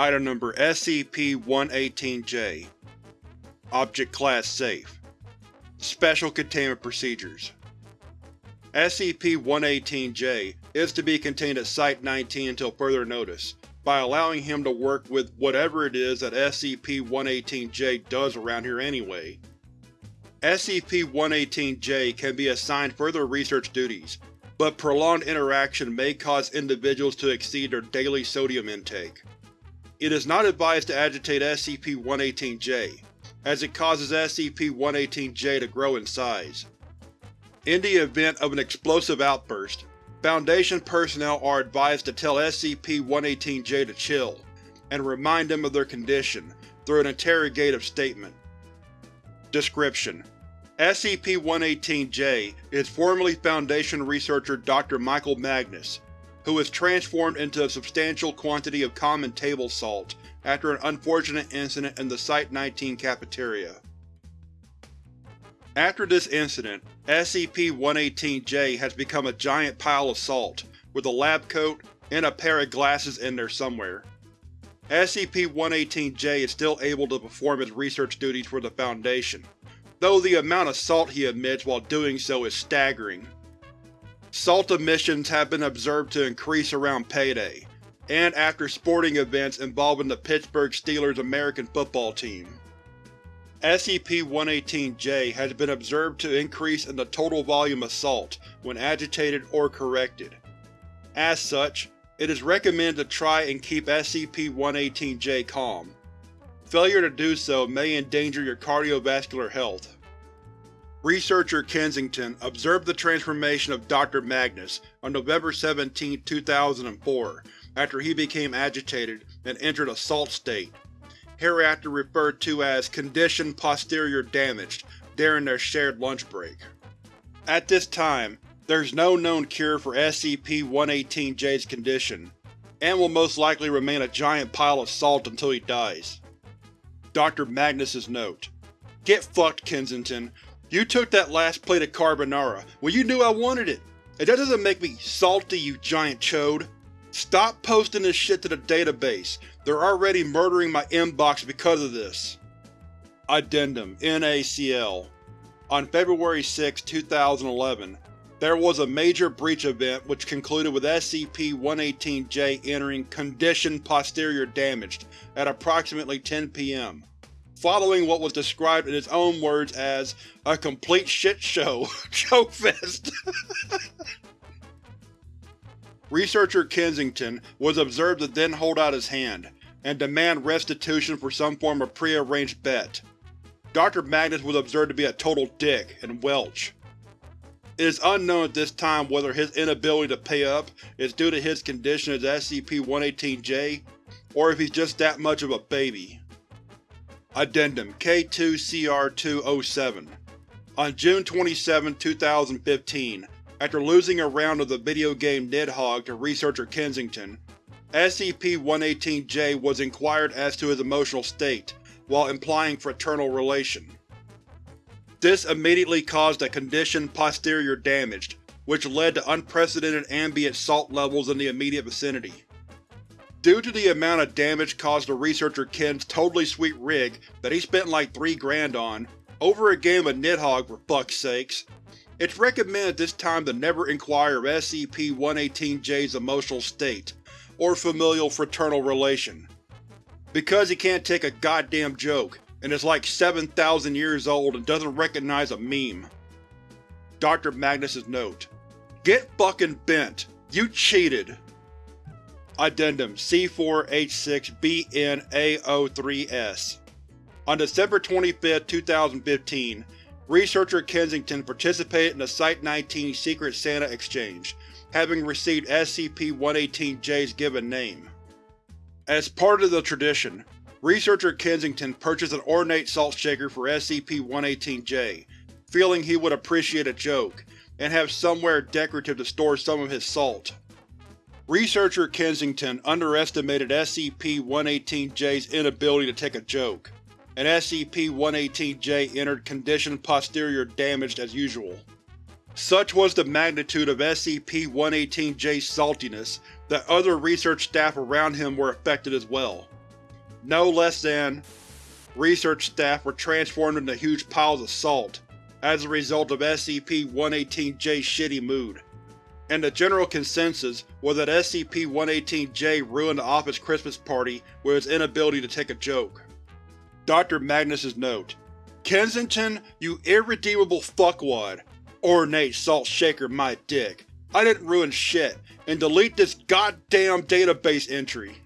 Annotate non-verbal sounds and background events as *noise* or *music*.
Item Number SCP-118-J Object Class Safe Special Containment Procedures SCP-118-J is to be contained at Site-19 until further notice, by allowing him to work with whatever it is that SCP-118-J does around here anyway. SCP-118-J can be assigned further research duties, but prolonged interaction may cause individuals to exceed their daily sodium intake. It is not advised to agitate SCP-118-J, as it causes SCP-118-J to grow in size. In the event of an explosive outburst, Foundation personnel are advised to tell SCP-118-J to chill, and remind them of their condition through an interrogative statement. Description: SCP-118-J is formerly Foundation researcher Dr. Michael Magnus, who was transformed into a substantial quantity of common table salt after an unfortunate incident in the Site-19 cafeteria. After this incident, SCP-118-J has become a giant pile of salt, with a lab coat and a pair of glasses in there somewhere. SCP-118-J is still able to perform his research duties for the Foundation, though the amount of salt he emits while doing so is staggering. Salt emissions have been observed to increase around payday, and after sporting events involving the Pittsburgh Steelers American football team. SCP-118-J has been observed to increase in the total volume of salt when agitated or corrected. As such, it is recommended to try and keep SCP-118-J calm. Failure to do so may endanger your cardiovascular health. Researcher Kensington observed the transformation of Dr. Magnus on November 17, 2004 after he became agitated and entered a salt state, hereafter referred to as Condition Posterior Damaged, during their shared lunch break. At this time, there's no known cure for SCP-118-J's condition, and will most likely remain a giant pile of salt until he dies. Dr. Magnus's note: Get fucked, Kensington. You took that last plate of carbonara when you knew I wanted it, and that doesn't make me salty, you giant chode. Stop posting this shit to the database. They're already murdering my inbox because of this. Addendum NACL On February 6, 2011, there was a major breach event which concluded with SCP-118-J entering Condition Posterior Damaged at approximately 10 p.m., following what was described in his own words as a complete shit show. *laughs* Chokefest. *laughs* Researcher Kensington was observed to then hold out his hand, and demand restitution for some form of prearranged bet. Dr. Magnus was observed to be a total dick and welch. It is unknown at this time whether his inability to pay up is due to his condition as SCP-118-J, or if he's just that much of a baby. Addendum K2-CR2-07 On June 27, 2015, after losing a round of the video game Nidhogg to researcher Kensington, SCP-118-J was inquired as to his emotional state, while implying fraternal relation. This immediately caused a condition posterior damaged, which led to unprecedented ambient salt levels in the immediate vicinity. Due to the amount of damage caused to researcher Ken's totally sweet rig that he spent like three grand on, over a game of Nidhogg for fuck's sakes, it's recommended this time to never inquire of SCP-118-J's emotional state, or familial fraternal relation. Because he can't take a goddamn joke, and is like 7,000 years old and doesn't recognize a meme. Dr. Magnus's note: Get fucking bent! You cheated! Addendum C4H6BNA03-S On December 25, 2015, researcher Kensington participated in the Site-19 Secret Santa exchange, having received SCP-118-J's given name. As part of the tradition, Researcher Kensington purchased an ornate salt shaker for SCP-118-J, feeling he would appreciate a joke, and have somewhere decorative to store some of his salt. Researcher Kensington underestimated SCP-118-J's inability to take a joke, and SCP-118-J entered condition posterior damaged as usual. Such was the magnitude of SCP-118-J's saltiness that other research staff around him were affected as well. No less than research staff were transformed into huge piles of salt as a result of SCP-118-J's shitty mood, and the general consensus was that SCP-118-J ruined the office Christmas party with its inability to take a joke. Dr. Magnus's note: Kensington, you irredeemable fuckwad. Ornate salt shaker my dick. I didn't ruin shit, and delete this goddamn database entry.